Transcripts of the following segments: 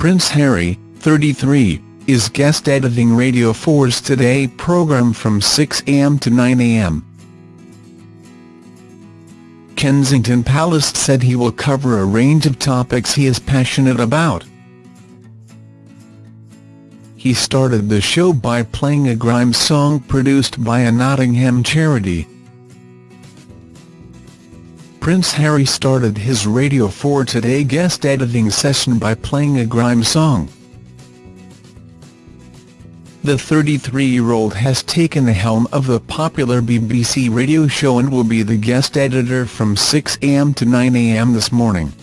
Prince Harry, 33, is guest editing Radio 4's Today programme from 6 am to 9 am. Kensington Palace said he will cover a range of topics he is passionate about. He started the show by playing a grime song produced by a Nottingham charity. Prince Harry started his Radio 4 Today guest editing session by playing a grime song. The 33-year-old has taken the helm of the popular BBC radio show and will be the guest editor from 6am to 9am this morning.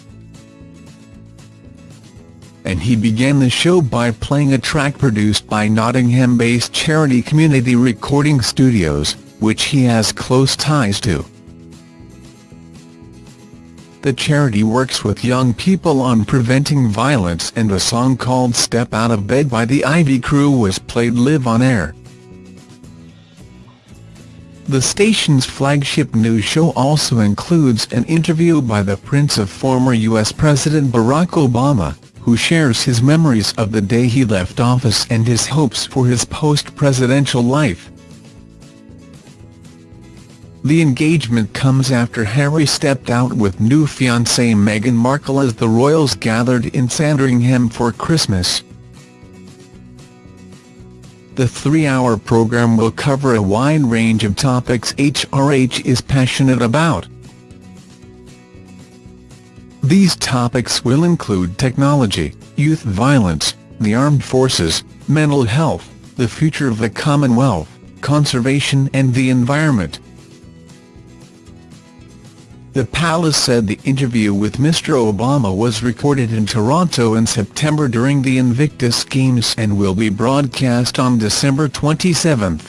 And he began the show by playing a track produced by Nottingham-based charity Community Recording Studios, which he has close ties to. The charity works with young people on preventing violence and a song called Step Out of Bed by the Ivy Crew was played live on air. The station's flagship news show also includes an interview by the Prince of former U.S. President Barack Obama, who shares his memories of the day he left office and his hopes for his post-presidential life. The engagement comes after Harry stepped out with new fiancée Meghan Markle as the royals gathered in Sandringham for Christmas. The three-hour programme will cover a wide range of topics HRH is passionate about. These topics will include technology, youth violence, the armed forces, mental health, the future of the Commonwealth, conservation and the environment. The palace said the interview with Mr Obama was recorded in Toronto in September during the Invictus Games and will be broadcast on December 27.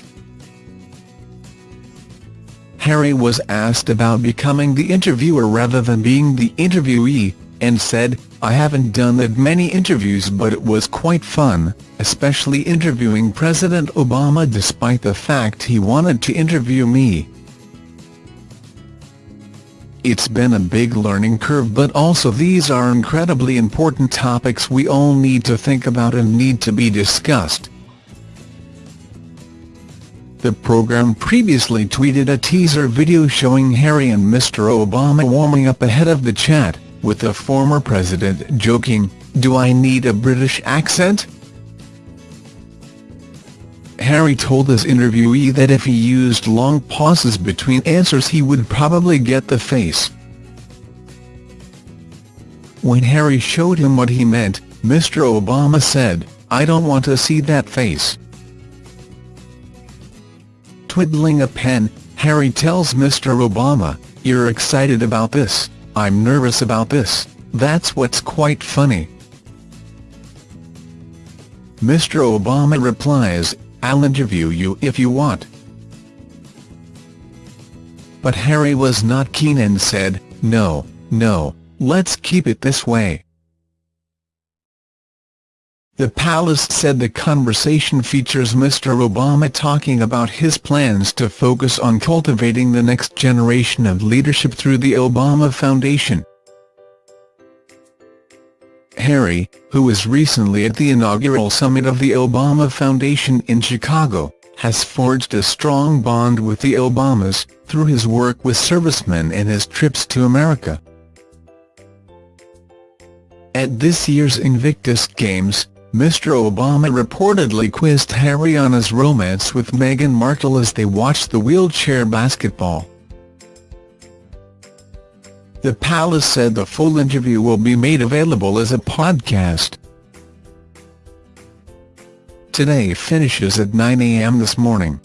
Harry was asked about becoming the interviewer rather than being the interviewee, and said, I haven't done that many interviews but it was quite fun, especially interviewing President Obama despite the fact he wanted to interview me. It's been a big learning curve but also these are incredibly important topics we all need to think about and need to be discussed. The program previously tweeted a teaser video showing Harry and Mr Obama warming up ahead of the chat, with the former president joking, do I need a British accent? Harry told his interviewee that if he used long pauses between answers he would probably get the face. When Harry showed him what he meant, Mr Obama said, I don't want to see that face. Twiddling a pen, Harry tells Mr Obama, you're excited about this, I'm nervous about this, that's what's quite funny. Mr Obama replies, I'll interview you if you want. But Harry was not keen and said, no, no, let's keep it this way. The palace said the conversation features Mr Obama talking about his plans to focus on cultivating the next generation of leadership through the Obama Foundation. Harry, who was recently at the inaugural summit of the Obama Foundation in Chicago, has forged a strong bond with the Obamas, through his work with servicemen and his trips to America. At this year's Invictus Games, Mr Obama reportedly quizzed Harry on his romance with Meghan Markle as they watched the wheelchair basketball. The palace said the full interview will be made available as a podcast. Today finishes at 9am this morning.